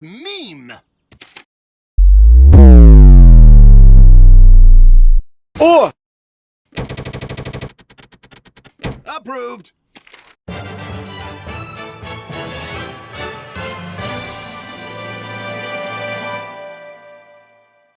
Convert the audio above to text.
meme. Or Approved.